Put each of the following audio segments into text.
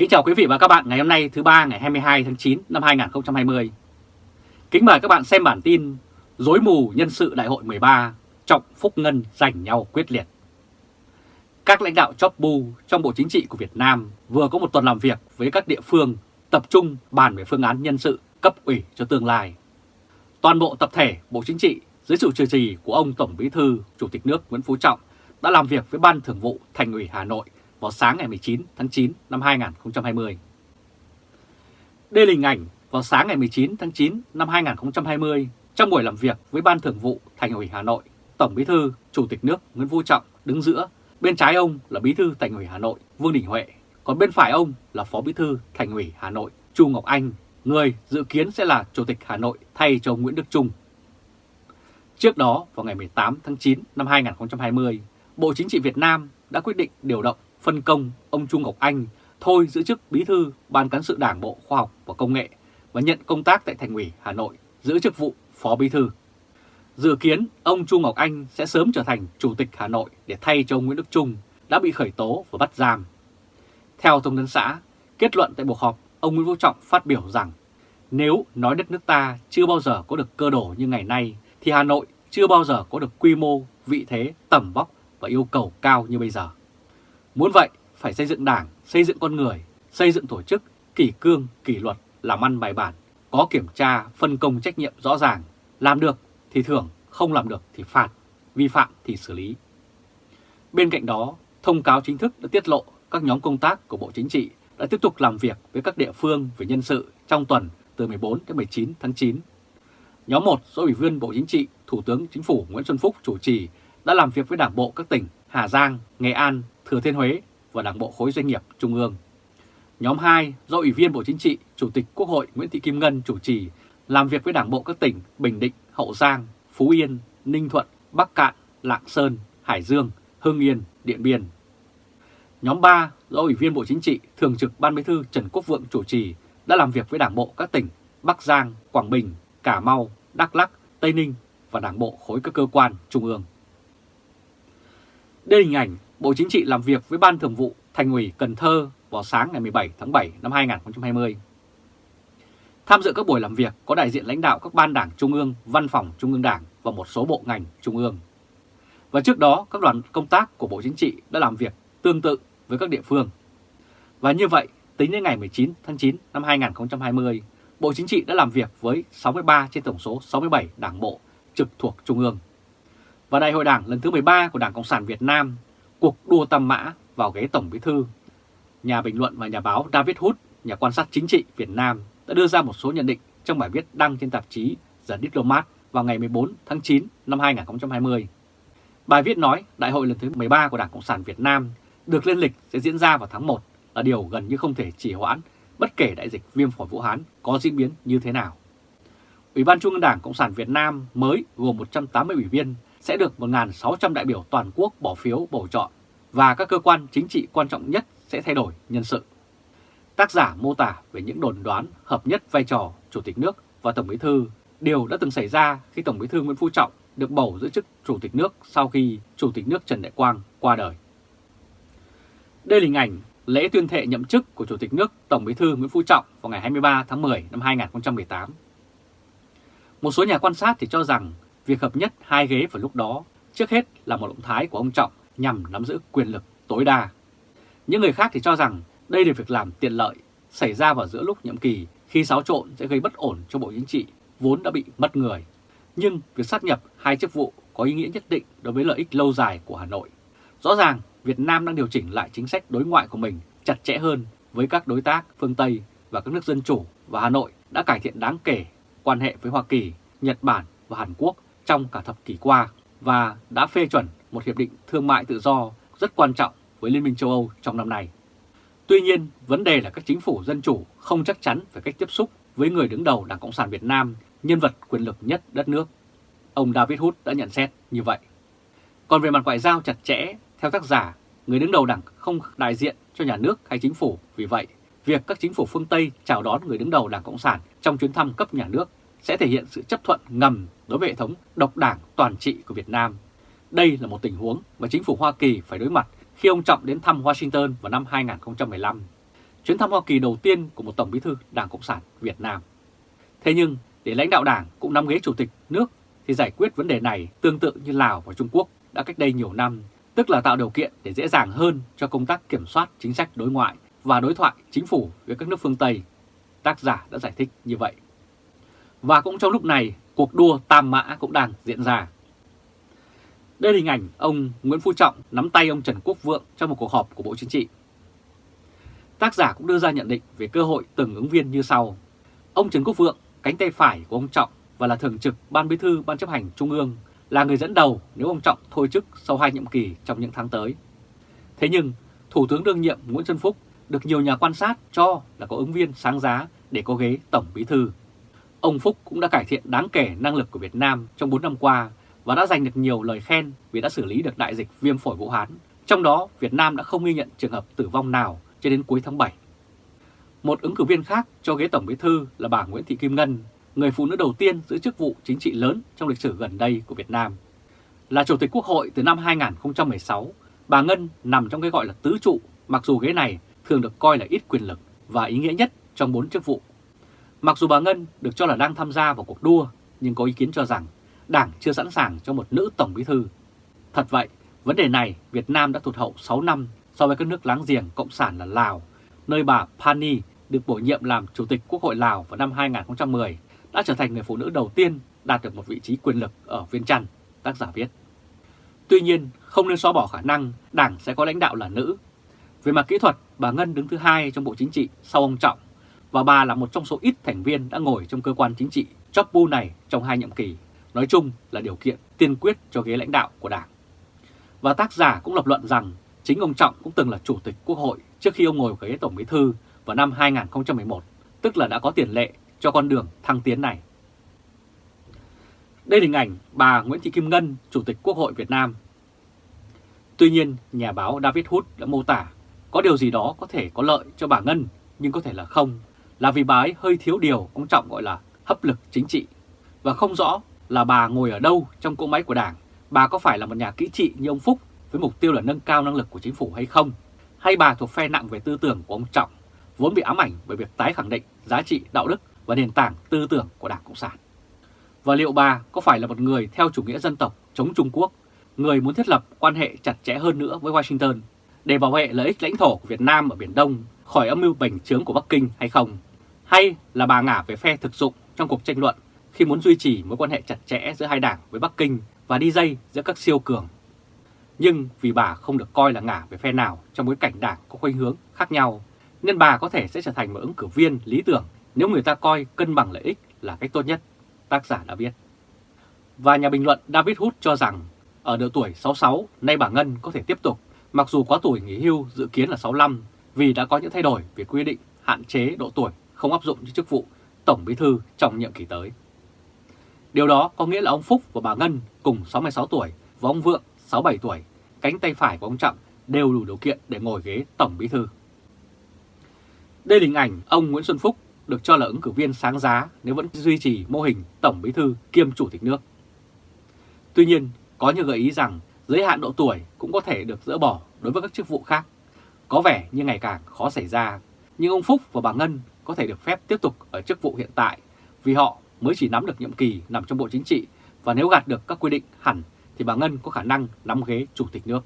Kính chào quý vị và các bạn ngày hôm nay thứ ba ngày 22 tháng 9 năm 2020. Kính mời các bạn xem bản tin Dối mù nhân sự đại hội 13, Trọng Phúc Ngân giành nhau quyết liệt. Các lãnh đạo chóp bu trong Bộ Chính trị của Việt Nam vừa có một tuần làm việc với các địa phương tập trung bàn về phương án nhân sự cấp ủy cho tương lai. Toàn bộ tập thể Bộ Chính trị dưới sự chủ trì của ông Tổng Bí thư Chủ tịch nước Nguyễn Phú Trọng đã làm việc với Ban Thường vụ Thành ủy Hà Nội vào sáng ngày 19 tháng 9 năm 2020. Đây là hình ảnh vào sáng ngày 19 tháng 9 năm 2020 trong buổi làm việc với Ban Thường vụ Thành ủy Hà Nội, Tổng Bí thư Chủ tịch nước Nguyễn Phú Trọng đứng giữa, bên trái ông là Bí thư Thành ủy Hà Nội Vương Đình Huệ, còn bên phải ông là Phó Bí thư Thành ủy Hà Nội Chu Ngọc Anh, người dự kiến sẽ là Chủ tịch Hà Nội thay cho Nguyễn Đức Trung. Trước đó, vào ngày 18 tháng 9 năm 2020, Bộ Chính trị Việt Nam đã quyết định điều động phân công ông Trung Ngọc Anh thôi giữ chức Bí thư Ban Cán sự Đảng Bộ Khoa học và Công nghệ và nhận công tác tại Thành ủy Hà Nội giữ chức vụ Phó Bí thư. Dự kiến ông Trung Ngọc Anh sẽ sớm trở thành Chủ tịch Hà Nội để thay cho ông Nguyễn Đức Trung đã bị khởi tố và bắt giam. Theo Thông tấn xã, kết luận tại cuộc họp, ông Nguyễn Phú Trọng phát biểu rằng nếu nói đất nước ta chưa bao giờ có được cơ đồ như ngày nay thì Hà Nội chưa bao giờ có được quy mô, vị thế, tầm vóc và yêu cầu cao như bây giờ. Muốn vậy, phải xây dựng đảng, xây dựng con người, xây dựng tổ chức, kỷ cương, kỷ luật, làm ăn bài bản, có kiểm tra, phân công trách nhiệm rõ ràng, làm được thì thưởng, không làm được thì phạt, vi phạm thì xử lý. Bên cạnh đó, thông cáo chính thức đã tiết lộ các nhóm công tác của Bộ Chính trị đã tiếp tục làm việc với các địa phương về nhân sự trong tuần từ 14 đến 19 tháng 9. Nhóm 1 do Ủy viên Bộ Chính trị, Thủ tướng Chính phủ Nguyễn Xuân Phúc chủ trì đã làm việc với Đảng bộ các tỉnh Hà Giang, Nghệ An, Thừa Thiên Huế và Đảng bộ khối doanh nghiệp Trung ương. Nhóm 2 do Ủy viên Bộ Chính trị, Chủ tịch Quốc hội Nguyễn Thị Kim Ngân chủ trì làm việc với Đảng bộ các tỉnh Bình Định, Hậu Giang, Phú Yên, Ninh Thuận, Bắc Cạn, Lạng Sơn, Hải Dương, Hưng Yên, Điện Biên. Nhóm 3 do Ủy viên Bộ Chính trị, Thường trực Ban Bí thư Trần Quốc Vượng chủ trì đã làm việc với Đảng bộ các tỉnh Bắc Giang, Quảng Bình, Cà Mau, Đắk Lắc, Tây Ninh và Đảng bộ khối các cơ quan trung ương. Đây là hình ảnh Bộ Chính trị làm việc với Ban Thường vụ Thành ủy Cần Thơ vào sáng ngày 17 tháng 7 năm 2020. Tham dự các buổi làm việc có đại diện lãnh đạo các ban đảng Trung ương, Văn phòng Trung ương Đảng và một số bộ ngành Trung ương. Và trước đó, các đoàn công tác của Bộ Chính trị đã làm việc tương tự với các địa phương. Và như vậy, tính đến ngày 19 tháng 9 năm 2020, Bộ Chính trị đã làm việc với 63 trên tổng số 67 đảng bộ trực thuộc Trung ương. Và Đại hội Đảng lần thứ 13 của Đảng Cộng sản Việt Nam, cuộc đua tam mã vào ghế Tổng Bí thư. Nhà bình luận và nhà báo David Hood, nhà quan sát chính trị Việt Nam đã đưa ra một số nhận định trong bài viết đăng trên tạp chí The Diplomat vào ngày 14 tháng 9 năm 2020. Bài viết nói Đại hội lần thứ 13 của Đảng Cộng sản Việt Nam được lên lịch sẽ diễn ra vào tháng 1 là điều gần như không thể trì hoãn bất kể đại dịch viêm phổi Vũ Hán có diễn biến như thế nào. Ủy ban Trung ương Đảng Cộng sản Việt Nam mới gồm 180 ủy viên sẽ được 1.600 đại biểu toàn quốc bỏ phiếu, bầu chọn và các cơ quan chính trị quan trọng nhất sẽ thay đổi nhân sự. Tác giả mô tả về những đồn đoán hợp nhất vai trò Chủ tịch nước và Tổng bí thư điều đã từng xảy ra khi Tổng bí thư Nguyễn Phú Trọng được bầu giữ chức Chủ tịch nước sau khi Chủ tịch nước Trần Đại Quang qua đời. Đây là hình ảnh lễ tuyên thệ nhậm chức của Chủ tịch nước Tổng bí thư Nguyễn Phú Trọng vào ngày 23 tháng 10 năm 2018. Một số nhà quan sát thì cho rằng việc hợp nhất hai ghế vào lúc đó trước hết là một động thái của ông Trọng nhằm nắm giữ quyền lực tối đa. Những người khác thì cho rằng đây là việc làm tiện lợi xảy ra vào giữa lúc nhiệm kỳ khi xáo trộn sẽ gây bất ổn cho Bộ Chính trị vốn đã bị mất người. Nhưng việc sát nhập hai chức vụ có ý nghĩa nhất định đối với lợi ích lâu dài của Hà Nội. Rõ ràng Việt Nam đang điều chỉnh lại chính sách đối ngoại của mình chặt chẽ hơn với các đối tác phương Tây và các nước dân chủ và Hà Nội đã cải thiện đáng kể quan hệ với Hoa Kỳ, Nhật Bản và Hàn Quốc trong cả thập kỷ qua và đã phê chuẩn một hiệp định thương mại tự do rất quan trọng với Liên minh châu Âu trong năm nay. Tuy nhiên, vấn đề là các chính phủ dân chủ không chắc chắn về cách tiếp xúc với người đứng đầu Đảng Cộng sản Việt Nam, nhân vật quyền lực nhất đất nước. Ông David Hood đã nhận xét như vậy. Còn về mặt ngoại giao chặt chẽ, theo tác giả, người đứng đầu đảng không đại diện cho nhà nước hay chính phủ. Vì vậy, việc các chính phủ phương Tây chào đón người đứng đầu Đảng Cộng sản trong chuyến thăm cấp nhà nước sẽ thể hiện sự chấp thuận ngầm đối với hệ thống độc đảng toàn trị của Việt Nam. Đây là một tình huống mà chính phủ Hoa Kỳ phải đối mặt khi ông Trọng đến thăm Washington vào năm 2015. chuyến thăm Hoa Kỳ đầu tiên của một Tổng bí thư Đảng Cộng sản Việt Nam. Thế nhưng để lãnh đạo Đảng cũng nắm ghế Chủ tịch nước thì giải quyết vấn đề này tương tự như Lào và Trung Quốc đã cách đây nhiều năm, tức là tạo điều kiện để dễ dàng hơn cho công tác kiểm soát chính sách đối ngoại và đối thoại chính phủ với các nước phương Tây. Tác giả đã giải thích như vậy. Và cũng trong lúc này, cuộc đua Tam Mã cũng đang diễn ra. Đây là hình ảnh ông Nguyễn Phú Trọng nắm tay ông Trần Quốc Vượng trong một cuộc họp của Bộ Chính trị. Tác giả cũng đưa ra nhận định về cơ hội từng ứng viên như sau. Ông Trần Quốc Vượng, cánh tay phải của ông Trọng và là thường trực Ban Bí thư Ban chấp hành Trung ương, là người dẫn đầu nếu ông Trọng thôi chức sau hai nhiệm kỳ trong những tháng tới. Thế nhưng, Thủ tướng đương nhiệm Nguyễn Xuân Phúc được nhiều nhà quan sát cho là có ứng viên sáng giá để có ghế Tổng Bí thư. Ông Phúc cũng đã cải thiện đáng kể năng lực của Việt Nam trong 4 năm qua và đã giành được nhiều lời khen vì đã xử lý được đại dịch viêm phổi Vũ Hán. Trong đó, Việt Nam đã không ghi nhận trường hợp tử vong nào cho đến cuối tháng 7. Một ứng cử viên khác cho ghế Tổng Bí thư là bà Nguyễn Thị Kim Ngân, người phụ nữ đầu tiên giữ chức vụ chính trị lớn trong lịch sử gần đây của Việt Nam. Là Chủ tịch Quốc hội từ năm 2016, bà Ngân nằm trong cái gọi là tứ trụ, mặc dù ghế này thường được coi là ít quyền lực và ý nghĩa nhất trong bốn chức vụ. Mặc dù bà Ngân được cho là đang tham gia vào cuộc đua, nhưng có ý kiến cho rằng Đảng chưa sẵn sàng cho một nữ Tổng Bí Thư. Thật vậy, vấn đề này Việt Nam đã tụt hậu 6 năm so với các nước láng giềng Cộng sản là Lào, nơi bà Pani được bổ nhiệm làm Chủ tịch Quốc hội Lào vào năm 2010, đã trở thành người phụ nữ đầu tiên đạt được một vị trí quyền lực ở Viên Chăn, tác giả viết. Tuy nhiên, không nên xóa bỏ khả năng Đảng sẽ có lãnh đạo là nữ. Về mặt kỹ thuật, bà Ngân đứng thứ hai trong Bộ Chính trị sau ông Trọng, và bà là một trong số ít thành viên đã ngồi trong cơ quan chính trị chóp bu này trong hai nhiệm kỳ, nói chung là điều kiện tiên quyết cho ghế lãnh đạo của Đảng. Và tác giả cũng lập luận rằng chính ông Trọng cũng từng là Chủ tịch Quốc hội trước khi ông ngồi ghế Tổng Bí Thư vào năm 2011, tức là đã có tiền lệ cho con đường thăng tiến này. Đây là hình ảnh bà Nguyễn Thị Kim Ngân, Chủ tịch Quốc hội Việt Nam. Tuy nhiên, nhà báo David Hood đã mô tả có điều gì đó có thể có lợi cho bà Ngân, nhưng có thể là không, là vì bà ấy hơi thiếu điều ông Trọng gọi là hấp lực chính trị, và không rõ là bà ngồi ở đâu trong cỗ máy của Đảng, bà có phải là một nhà kỹ trị như ông Phúc với mục tiêu là nâng cao năng lực của chính phủ hay không, hay bà thuộc phe nặng về tư tưởng của ông Trọng, vốn bị ám ảnh bởi việc tái khẳng định giá trị đạo đức và nền tảng tư tưởng của Đảng Cộng sản. Và liệu bà có phải là một người theo chủ nghĩa dân tộc chống Trung Quốc, người muốn thiết lập quan hệ chặt chẽ hơn nữa với Washington để bảo vệ lợi ích lãnh thổ của Việt Nam ở Biển Đông khỏi âm mưu bành trướng của Bắc Kinh hay không? Hay là bà ngả về phe thực dụng trong cuộc tranh luận khi muốn duy trì mối quan hệ chặt chẽ giữa hai đảng với Bắc Kinh và đi dây giữa các siêu cường? Nhưng vì bà không được coi là ngả về phe nào trong bối cảnh đảng có khuynh hướng khác nhau, nên bà có thể sẽ trở thành một ứng cử viên lý tưởng nếu người ta coi cân bằng lợi ích là cách tốt nhất, tác giả đã viết. Và nhà bình luận David Hood cho rằng ở độ tuổi 66, nay bà Ngân có thể tiếp tục, mặc dù quá tuổi nghỉ hưu dự kiến là 65 vì đã có những thay đổi về quy định hạn chế độ tuổi không áp dụng cho chức vụ Tổng Bí Thư trong nhiệm kỳ tới. Điều đó có nghĩa là ông Phúc và bà Ngân cùng 66 tuổi và ông Vượng 67 tuổi, cánh tay phải của ông Trọng đều đủ điều kiện để ngồi ghế Tổng Bí Thư. Đây là hình ảnh ông Nguyễn Xuân Phúc được cho là ứng cử viên sáng giá nếu vẫn duy trì mô hình Tổng Bí Thư kiêm Chủ tịch nước. Tuy nhiên, có những gợi ý rằng giới hạn độ tuổi cũng có thể được dỡ bỏ đối với các chức vụ khác. Có vẻ như ngày càng khó xảy ra, nhưng ông Phúc và bà Ngân có thể được phép tiếp tục ở chức vụ hiện tại vì họ mới chỉ nắm được nhiệm kỳ nằm trong Bộ Chính trị và nếu gạt được các quy định hẳn thì bà Ngân có khả năng nắm ghế Chủ tịch nước.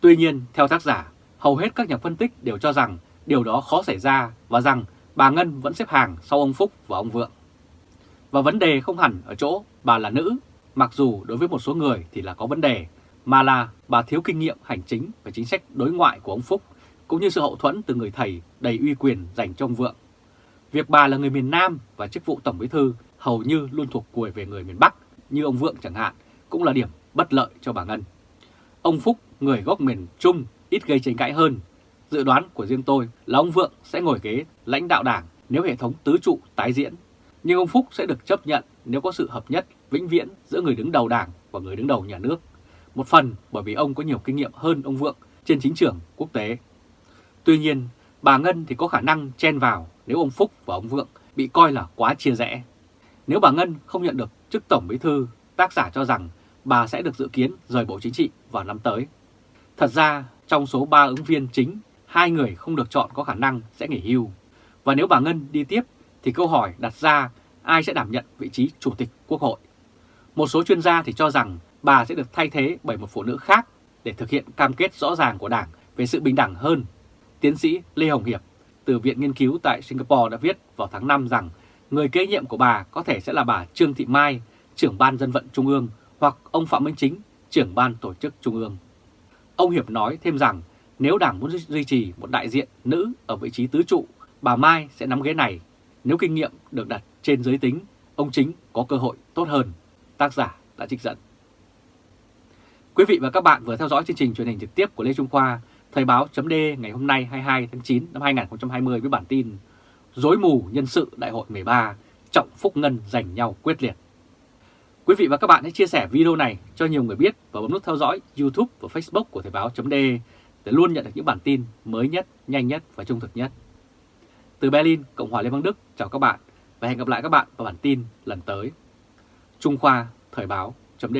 Tuy nhiên, theo tác giả, hầu hết các nhà phân tích đều cho rằng điều đó khó xảy ra và rằng bà Ngân vẫn xếp hàng sau ông Phúc và ông Vượng. Và vấn đề không hẳn ở chỗ bà là nữ, mặc dù đối với một số người thì là có vấn đề, mà là bà thiếu kinh nghiệm hành chính và chính sách đối ngoại của ông Phúc, cũng như sự hậu thuẫn từ người thầy đầy uy quyền dành cho ông Vượng. Việc bà là người miền Nam và chức vụ Tổng Bí Thư hầu như luôn thuộc cùi về người miền Bắc, như ông Vượng chẳng hạn, cũng là điểm bất lợi cho bà Ngân. Ông Phúc, người gốc miền Trung, ít gây tranh cãi hơn. Dự đoán của riêng tôi là ông Vượng sẽ ngồi ghế lãnh đạo đảng nếu hệ thống tứ trụ tái diễn. Nhưng ông Phúc sẽ được chấp nhận nếu có sự hợp nhất vĩnh viễn giữa người đứng đầu đảng và người đứng đầu nhà nước. Một phần bởi vì ông có nhiều kinh nghiệm hơn ông Vượng trên chính trường quốc tế. Tuy nhiên, bà Ngân thì có khả năng chen vào nếu ông Phúc và ông Vượng bị coi là quá chia rẽ. Nếu bà Ngân không nhận được chức Tổng Bí Thư, tác giả cho rằng bà sẽ được dự kiến rời Bộ Chính trị vào năm tới. Thật ra, trong số 3 ứng viên chính, hai người không được chọn có khả năng sẽ nghỉ hưu. Và nếu bà Ngân đi tiếp thì câu hỏi đặt ra ai sẽ đảm nhận vị trí Chủ tịch Quốc hội. Một số chuyên gia thì cho rằng bà sẽ được thay thế bởi một phụ nữ khác để thực hiện cam kết rõ ràng của Đảng về sự bình đẳng hơn. Tiến sĩ Lê Hồng Hiệp từ Viện Nghiên cứu tại Singapore đã viết vào tháng 5 rằng người kế nhiệm của bà có thể sẽ là bà Trương Thị Mai, trưởng ban dân vận Trung ương, hoặc ông Phạm Minh Chính, trưởng ban tổ chức Trung ương. Ông Hiệp nói thêm rằng nếu Đảng muốn duy trì một đại diện nữ ở vị trí tứ trụ, bà Mai sẽ nắm ghế này. Nếu kinh nghiệm được đặt trên giới tính, ông Chính có cơ hội tốt hơn. Tác giả đã trích dẫn. Quý vị và các bạn vừa theo dõi chương trình truyền hình trực tiếp của Lê Trung Khoa, Thời báo chấm ngày hôm nay 22 tháng 9 năm 2020 với bản tin Dối mù nhân sự đại hội 13, Trọng Phúc Ngân giành nhau quyết liệt. Quý vị và các bạn hãy chia sẻ video này cho nhiều người biết và bấm nút theo dõi YouTube và Facebook của Thời báo chấm để luôn nhận được những bản tin mới nhất, nhanh nhất và trung thực nhất. Từ Berlin, Cộng hòa Liên bang Đức, chào các bạn và hẹn gặp lại các bạn vào bản tin lần tới. Trung Khoa, Thời báo chấm